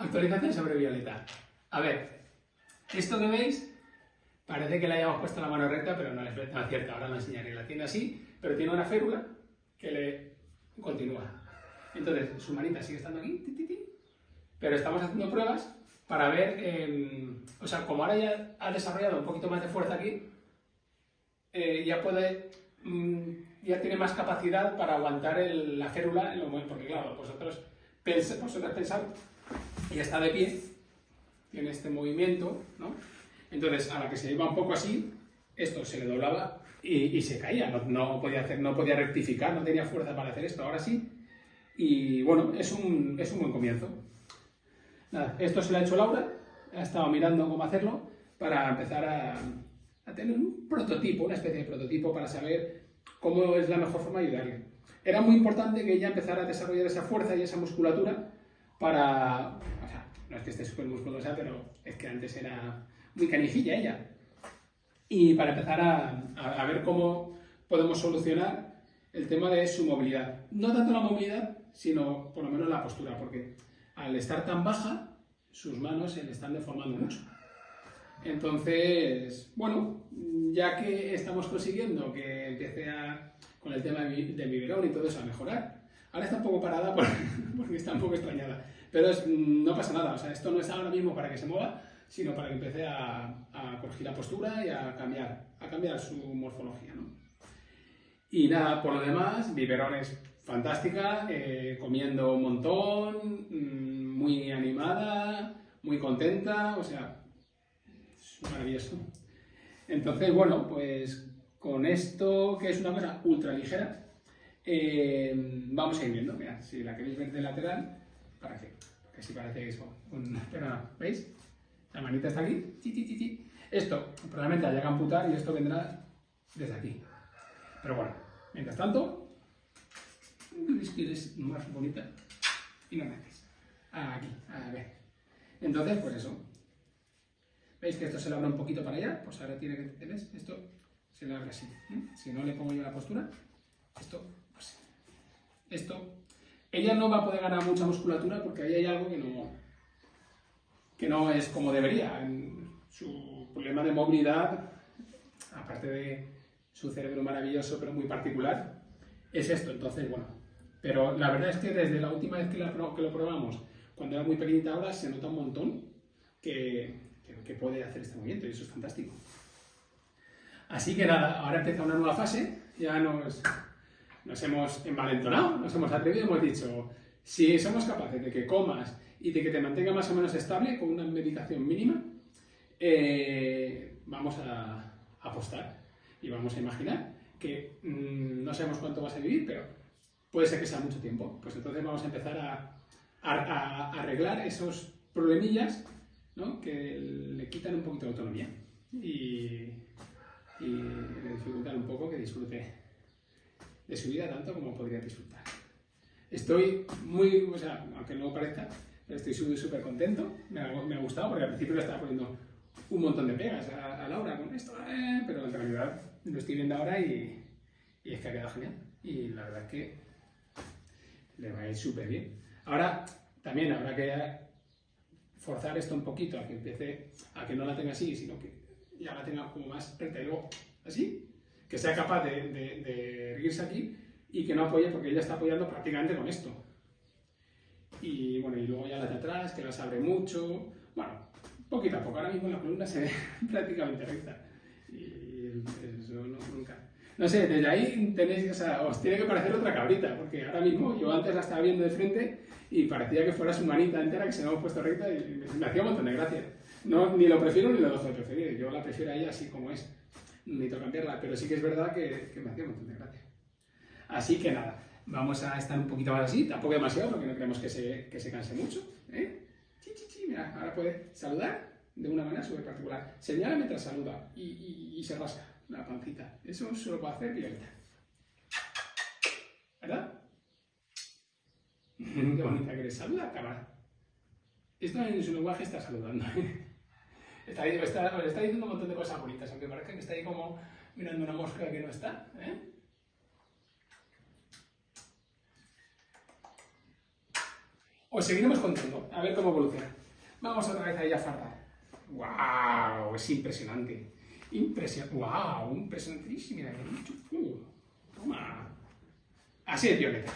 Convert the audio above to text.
Actualización sobre Violeta. A ver, esto que veis parece que le hayamos puesto la mano recta, pero no es cierto. Ahora lo enseñaré. La tiene así, pero tiene una férula que le continúa. Entonces, su manita sigue estando aquí, pero estamos haciendo pruebas para ver, em, o sea, como ahora ya ha desarrollado un poquito más de fuerza aquí, eh, ya puede, mm, ya tiene más capacidad para aguantar la férula en lo porque claro, vosotros, vosotros pensáis, ya está de pie, tiene este movimiento, ¿no? Entonces, a la que se iba un poco así, esto se le doblaba y, se caía, no, podía hacer, no podía rectificar, no tenía fuerza para hacer esto, ahora sí. Y bueno, es un, es un buen comienzo. Esto se lo ha hecho Laura, ha estado mirando cómo hacerlo para empezar a tener un prototipo, una especie de prototipo para saber cómo es la mejor forma de ayudarle. Era muy importante que ella empezara a desarrollar esa fuerza y esa musculatura para... O sea, no es que esté súper musculosa, pero es que antes era muy canijilla ella. Y para empezar a, ver cómo podemos solucionar el tema de su movilidad. No tanto la movilidad, sino por lo menos la postura, porque al estar tan baja, sus manos se le están deformando mucho. Entonces, bueno, ya que estamos consiguiendo que empiece a, con el tema del biberón y todo eso a mejorar, ahora está un poco parada porque está un poco extrañada, pero no pasa nada, o sea, esto no es ahora mismo para que se mueva, sino para que empiece a, corregir la postura y a cambiar, a cambiar su morfología. ¿no? Y nada, por lo demás, biberones fantástica, eh, comiendo un montón, mm, muy animada, muy contenta, o sea, es maravilloso. Entonces, bueno, pues con esto, que es una cosa ultra ligera, eh, vamos a ir viendo. Mira, si la queréis ver de lateral, para que, que si parece eso. pero ¿veis? La manita está aquí. Esto probablemente haya que amputar y esto vendrá desde aquí. Pero bueno, mientras tanto, que es más bonita y no naces. Aquí, a ver. Entonces, pues eso. ¿Veis que esto se le abre un poquito para allá? Pues ahora tiene que, ¿ves? Esto se le abre así. ¿eh? Si no le pongo yo la postura, esto, esto. Ella no va a poder ganar mucha musculatura porque ahí hay algo que no, que no es como debería. su problema de movilidad, aparte de su cerebro maravilloso pero muy particular, es esto. Entonces, bueno, pero la verdad es que desde la última vez que, lo probamos, cuando era muy pequeñita ahora, se nota un montón que, puede hacer este movimiento y eso es fantástico. Así que nada, ahora empieza una nueva fase, ya nos, nos hemos envalentonado, nos hemos atrevido, hemos dicho, si somos capaces de que comas y de que te mantenga más o menos estable con una medicación mínima, eh, vamos a apostar y vamos a imaginar que mm, no sabemos cuánto vas a vivir, pero puede ser que sea mucho tiempo. Pues entonces vamos a empezar a, arreglar esos problemillas que le quitan un poquito de autonomía y, le dificultan un poco que disfrute de su vida tanto como podría disfrutar. Estoy muy, o sea, aunque no parezca, estoy súper contento, me ha, me ha, gustado porque al principio le estaba poniendo un montón de pegas a, Laura con esto, eh, pero en realidad lo estoy viendo ahora y, y es que ha quedado genial. Y la verdad es que le va a ir súper bien. Ahora, también habrá que forzar esto un poquito a que empiece, a que no la tenga así, sino que ya la tenga como más recta y luego así, que sea capaz de, de, erguirse aquí y que no apoye porque ella está apoyando prácticamente con esto. Y bueno, y luego ya la de atrás, que las abre mucho, bueno, poquito a poco, ahora mismo la columna se ve prácticamente recta. Y eso no, nunca, no sé, desde ahí tenéis, o sea, os tiene que parecer otra cabrita, porque ahora mismo yo antes la estaba viendo de frente y parecía que fuera su manita entera que se me ha puesto recta y me hacía un montón de gracia. No, ni lo prefiero ni lo dejo de preferir, yo la prefiero a ella así como es, necesito cambiarla, pero sí que es verdad que, me hacía un montón de gracia. Así que nada, vamos a estar un poquito más así, tampoco demasiado porque no queremos que se, que se canse mucho. ¿eh? Mira, ahora puede saludar de una manera súper particular. Señala mientras saluda y, y, se rasca la pancita. Eso solo puede hacer Violeta. ¿Verdad? Qué bonita que eres. Saluda, cámara. Esto en su lenguaje está saludando. Está, está, está, diciendo un montón de cosas bonitas, aunque parezca que está ahí como mirando una mosca que no está. ¿eh? os seguiremos contando, a ver cómo evoluciona. Vamos otra vez ahí a fardar. ¡Wow! Es impresionante. Impresionante. ¡Wow! Impresionantísimo. Mira, mucho. Uh, toma. Así de violeta.